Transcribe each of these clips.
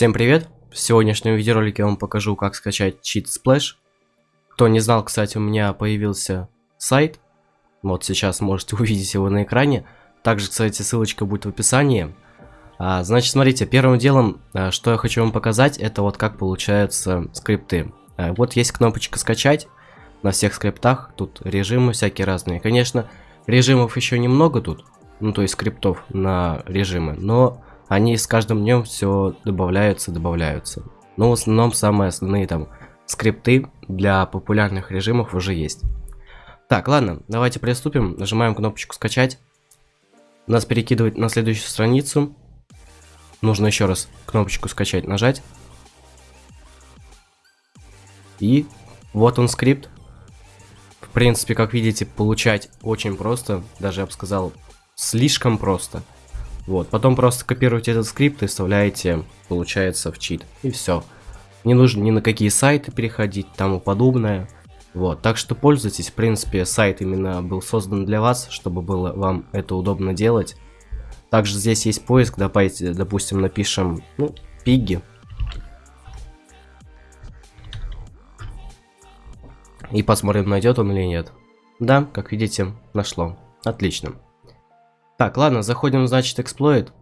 Всем привет! В сегодняшнем видеоролике я вам покажу, как скачать чит Splash. Кто не знал, кстати, у меня появился сайт. Вот сейчас можете увидеть его на экране. Также, кстати, ссылочка будет в описании. А, значит, смотрите, первым делом, а, что я хочу вам показать, это вот как получаются скрипты. А, вот есть кнопочка «Скачать» на всех скриптах. Тут режимы всякие разные. Конечно, режимов еще немного тут. Ну, то есть скриптов на режимы. Но они с каждым днем все добавляются, добавляются. Но в основном самые основные там скрипты для популярных режимов уже есть. Так, ладно, давайте приступим. Нажимаем кнопочку скачать. Нас перекидывает на следующую страницу. Нужно еще раз кнопочку скачать нажать. И вот он скрипт. В принципе, как видите, получать очень просто. Даже я бы сказал, слишком просто. Вот, потом просто копируете этот скрипт и вставляете, получается, в чит. И все. Не нужно ни на какие сайты переходить, тому подобное. Вот, так что пользуйтесь, в принципе, сайт именно был создан для вас, чтобы было вам это удобно делать. Также здесь есть поиск, давайте, допустим, напишем, ну, пиги. И посмотрим, найдет он или нет. Да, как видите, нашло. Отлично. Так, ладно, заходим, значит, эксплойт.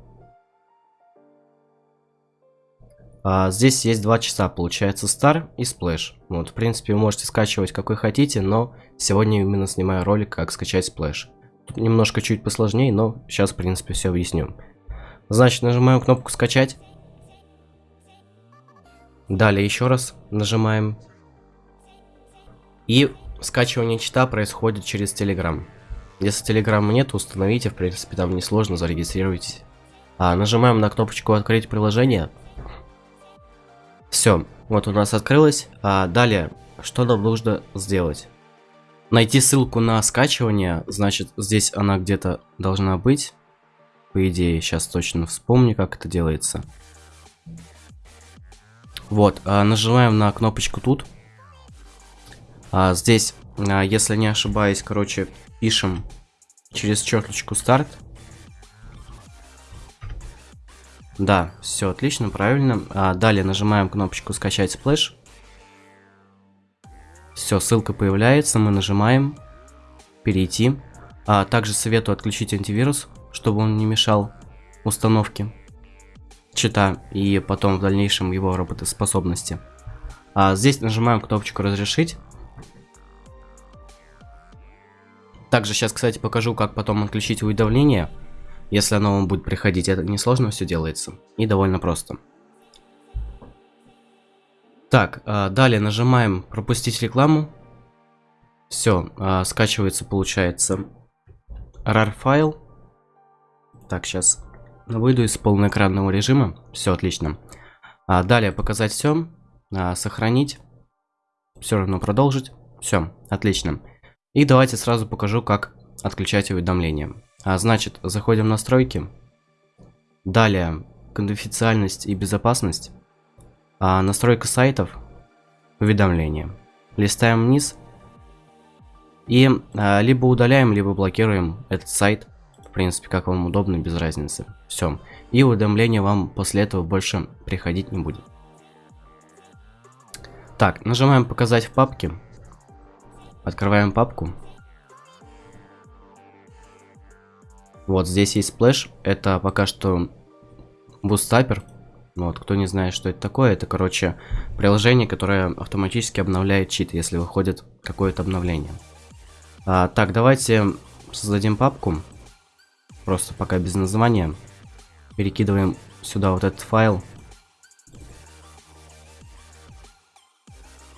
А, здесь есть два часа, получается, Star и Splash. Вот, в принципе, вы можете скачивать какой хотите, но сегодня именно снимаю ролик, как скачать Splash. Тут немножко чуть посложнее, но сейчас, в принципе, все объясню. Значит, нажимаем кнопку «Скачать». Далее еще раз нажимаем. И скачивание чита происходит через Telegram. Если телеграмма нет, установите, в принципе, там несложно, зарегистрируйтесь. А, нажимаем на кнопочку «Открыть приложение». Все, вот у нас открылось. А далее, что нам нужно сделать? Найти ссылку на скачивание, значит, здесь она где-то должна быть. По идее, сейчас точно вспомню, как это делается. Вот, а, нажимаем на кнопочку тут. А, здесь, а, если не ошибаюсь, короче, пишем через черточку старт. Да, все отлично, правильно. А далее нажимаем кнопочку скачать Splash. Все, ссылка появляется, мы нажимаем перейти. А также советую отключить антивирус, чтобы он не мешал установке чита и потом в дальнейшем его работоспособности. А здесь нажимаем кнопочку разрешить. Также сейчас, кстати, покажу, как потом отключить уведомления, если оно вам будет приходить. Это несложно все делается и довольно просто. Так, а, далее нажимаем пропустить рекламу. Все, а, скачивается, получается, RAR файл. Так, сейчас выйду из полноэкранного режима. Все, отлично. А, далее показать все, сохранить, все равно продолжить. Все, отлично. И давайте сразу покажу, как отключать уведомления. А, значит, заходим в настройки. Далее, конфиденциальность и безопасность. А, настройка сайтов. Уведомления. Листаем вниз. И а, либо удаляем, либо блокируем этот сайт. В принципе, как вам удобно, без разницы. Все. И уведомления вам после этого больше приходить не будет. Так, нажимаем показать в папке. Открываем папку. Вот здесь есть Splash. Это пока что bootstrapper. Вот, кто не знает, что это такое, это, короче, приложение, которое автоматически обновляет чит, если выходит какое-то обновление. А, так, давайте создадим папку. Просто пока без названия. Перекидываем сюда вот этот файл.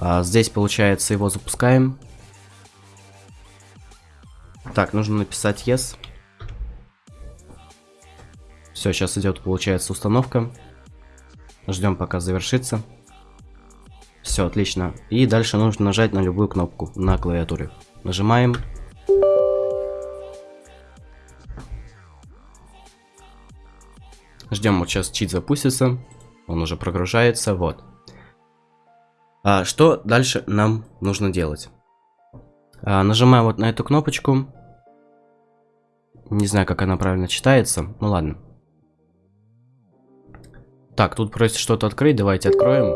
А, здесь, получается, его запускаем. Так, нужно написать yes. Все, сейчас идет, получается, установка. Ждем, пока завершится. Все, отлично. И дальше нужно нажать на любую кнопку на клавиатуре. Нажимаем. Ждем, вот сейчас чит запустится. Он уже прогружается, вот. А что дальше нам нужно делать? А, нажимаем вот на эту кнопочку. Не знаю, как она правильно читается. Ну ладно. Так, тут просит что-то открыть, давайте откроем.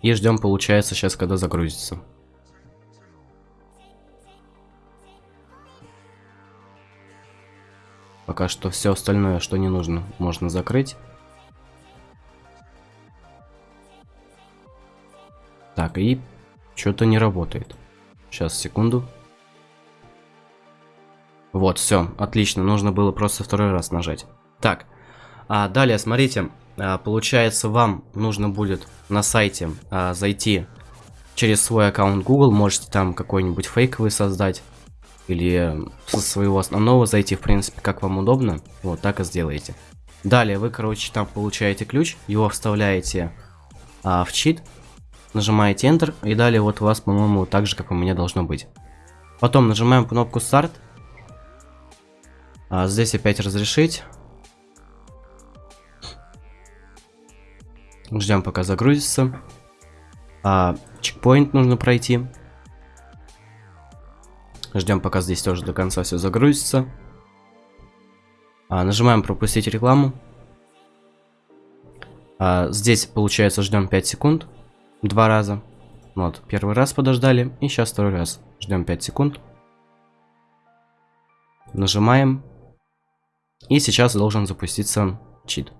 И ждем, получается, сейчас, когда загрузится. Пока что все остальное, что не нужно, можно закрыть. Так, и что-то не работает. Сейчас, секунду. Вот, все, отлично. Нужно было просто второй раз нажать. Так, а далее, смотрите, а, получается, вам нужно будет на сайте а, зайти через свой аккаунт Google. Можете там какой-нибудь фейковый создать или со своего основного зайти, в принципе, как вам удобно, вот так и сделаете. Далее вы, короче, там получаете ключ, его вставляете а, в чит, нажимаете Enter, и далее вот у вас, по-моему, так же, как у меня должно быть. Потом нажимаем кнопку Start, а, здесь опять разрешить. Ждем, пока загрузится. А, чекпоинт нужно пройти. Ждем, пока здесь тоже до конца все загрузится. А, нажимаем пропустить рекламу. А, здесь, получается, ждем 5 секунд. Два раза. Вот, первый раз подождали. И сейчас второй раз. Ждем 5 секунд. Нажимаем. И сейчас должен запуститься чит.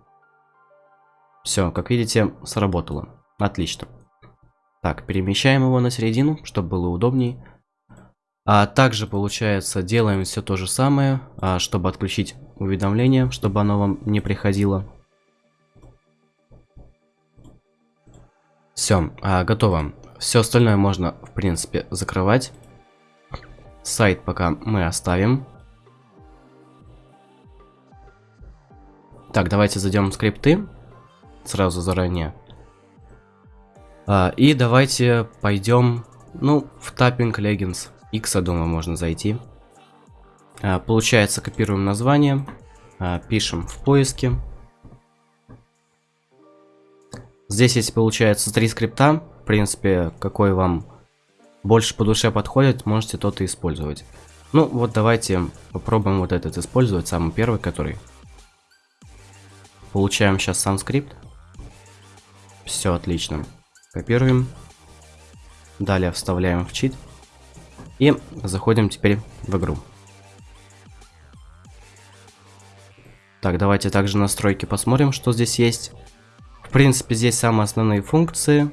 Все, как видите, сработало. Отлично. Так, перемещаем его на середину, чтобы было удобнее. А также, получается, делаем все то же самое, а, чтобы отключить уведомление, чтобы оно вам не приходило. Все, а, готово. Все остальное можно, в принципе, закрывать. Сайт пока мы оставим. Так, давайте зайдем в скрипты. Сразу заранее. А, и давайте пойдем, ну, в Tapping Legends. X, я думаю, можно зайти. А, получается, копируем название, а, пишем в поиске. Здесь есть, получается, три скрипта. В принципе, какой вам больше по душе подходит, можете тот и использовать. Ну, вот давайте попробуем вот этот использовать, самый первый, который. Получаем сейчас сам скрипт. Все отлично. Копируем. Далее вставляем в чит. И заходим теперь в игру. Так, давайте также настройки посмотрим, что здесь есть. Принципе, здесь самые основные функции.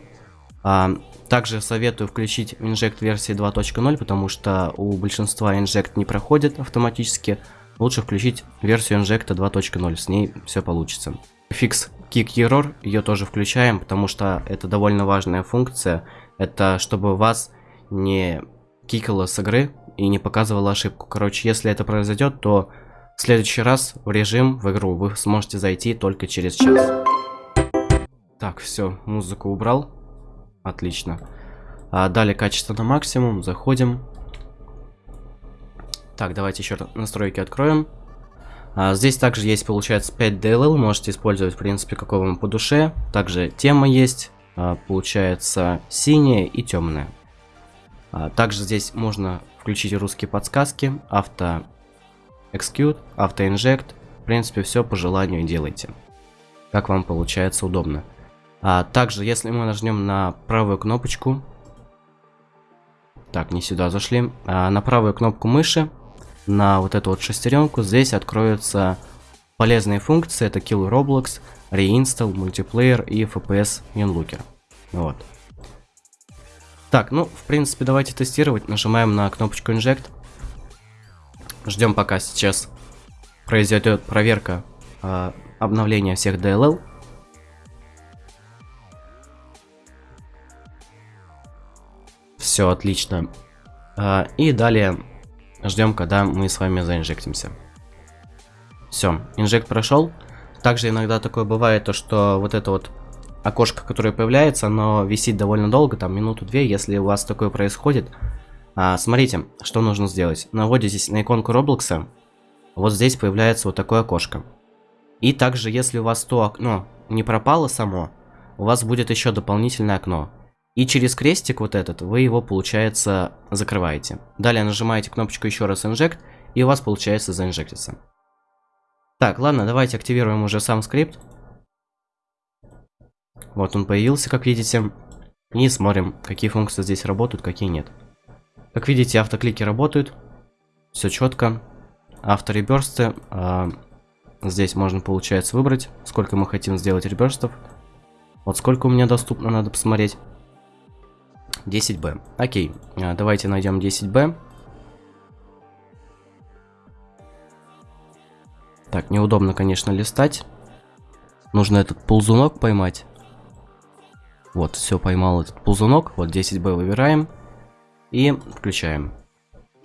А, также советую включить Inject версии 2.0, потому что у большинства Inject не проходит автоматически. Лучше включить версию Inject 2.0, с ней все получится. Фикс Kick Error, ее тоже включаем, потому что это довольно важная функция. Это чтобы вас не кикало с игры и не показывало ошибку. Короче, если это произойдет, то в следующий раз в режим, в игру, вы сможете зайти только через час. Так, все, музыку убрал. Отлично. А, далее качество на максимум, заходим. Так, давайте еще настройки откроем. А, здесь также есть, получается, 5 DLL, можете использовать, в принципе, какого вам по душе. Также тема есть, а, получается, синяя и темная. А, также здесь можно включить русские подсказки, авто execute, авто inject. В принципе, все по желанию делайте. Как вам получается удобно. А также, если мы нажмем на правую кнопочку, так, не сюда зашли, а на правую кнопку мыши, на вот эту вот шестеренку, здесь откроются полезные функции, это Kill Roblox, Reinstall, Multiplayer и FPS Unlooker. Вот. Так, ну, в принципе, давайте тестировать. Нажимаем на кнопочку Inject. Ждем, пока сейчас произойдет проверка э, обновления всех DLL. Все, отлично. Э, и далее ждем, когда мы с вами заинжектимся. Все, инжект прошел. Также иногда такое бывает, то что вот это вот окошко, которое появляется, оно висит довольно долго, там минуту-две, если у вас такое происходит. А, смотрите, что нужно сделать. Наводитесь на иконку Роблокса, вот здесь появляется вот такое окошко. И также, если у вас то окно не пропало само, у вас будет еще дополнительное окно. И через крестик вот этот вы его, получается, закрываете. Далее нажимаете кнопочку еще раз Inject, и у вас получается заинжектиться. Так, ладно, давайте активируем уже сам скрипт. Вот он появился, как видите. И смотрим, какие функции здесь работают, какие нет. Как видите, автоклики работают. Все четко. Автореберсты. Э, здесь можно, получается, выбрать, сколько мы хотим сделать реберстов. Вот сколько у меня доступно, надо посмотреть. 10b. Окей, э, давайте найдем 10b. Так, неудобно, конечно, листать. Нужно этот ползунок поймать. Вот, все, поймал этот ползунок. Вот 10b выбираем. И включаем.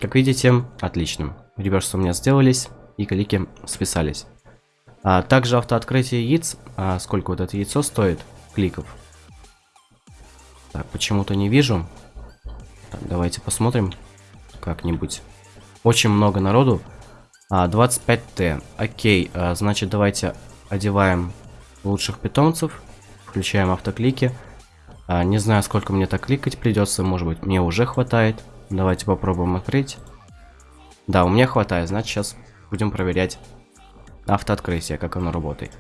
Как видите, отлично. Реверсы у меня сделались, и клики списались. А, также автооткрытие яиц. А, сколько вот это яйцо стоит? Кликов. Почему-то не вижу. Так, давайте посмотрим как-нибудь. Очень много народу. А, 25Т. Окей, а, значит давайте одеваем лучших питомцев. Включаем автоклики. А, не знаю, сколько мне так кликать придется. Может быть, мне уже хватает. Давайте попробуем открыть. Да, у меня хватает. Значит, сейчас будем проверять автооткрытие, как оно работает.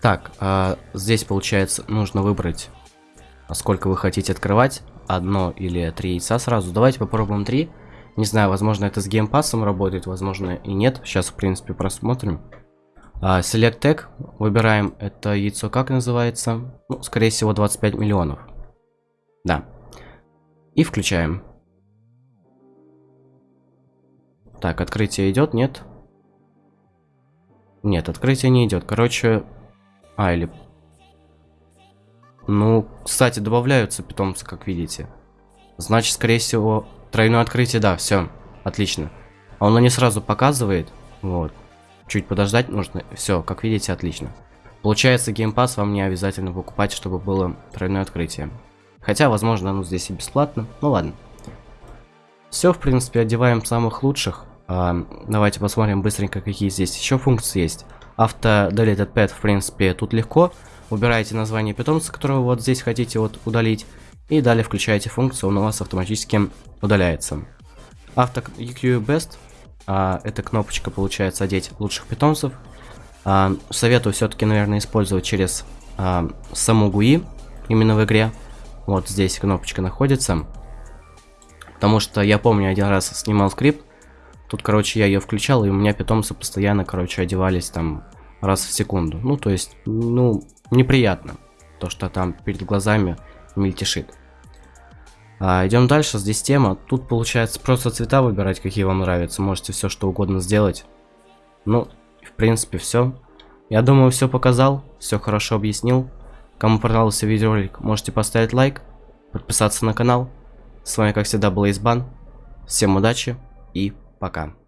Так, а, здесь, получается, нужно выбрать, сколько вы хотите открывать. Одно или три яйца сразу. Давайте попробуем три. Не знаю, возможно, это с геймпасом работает, возможно, и нет. Сейчас, в принципе, просмотрим. А, Select Tag. Выбираем это яйцо, как называется. Ну, скорее всего, 25 миллионов. Да. И включаем. Так, открытие идет, нет? Нет, открытие не идет. Короче... А, или... Ну, кстати, добавляются питомцы, как видите. Значит, скорее всего, тройное открытие, да, все. Отлично. А оно не сразу показывает. Вот чуть подождать нужно. Все, как видите, отлично. Получается, геймпас вам не обязательно покупать, чтобы было тройное открытие. Хотя, возможно, оно здесь и бесплатно. Ну ладно. Все, в принципе, одеваем самых лучших. А, давайте посмотрим быстренько, какие здесь еще функции есть. Авто deleted pet, в принципе, тут легко. Убираете название питомца, которого вот здесь хотите вот удалить. И далее включаете функцию, он у вас автоматически удаляется. Авто EQ Best а, эта кнопочка получается одеть лучших питомцев. А, советую все-таки, наверное, использовать через а, саму GUI, именно в игре. Вот здесь кнопочка находится. Потому что я помню, один раз снимал скрипт. Тут, короче, я ее включал, и у меня питомцы постоянно, короче, одевались там раз в секунду. Ну, то есть, ну, неприятно. То, что там перед глазами мельтешит. А, идем дальше, здесь тема. Тут получается просто цвета выбирать, какие вам нравятся. Можете все что угодно сделать. Ну, в принципе, все. Я думаю, все показал, все хорошо объяснил. Кому понравился видеоролик, можете поставить лайк, подписаться на канал. С вами, как всегда, был Избан. Всем удачи и пока.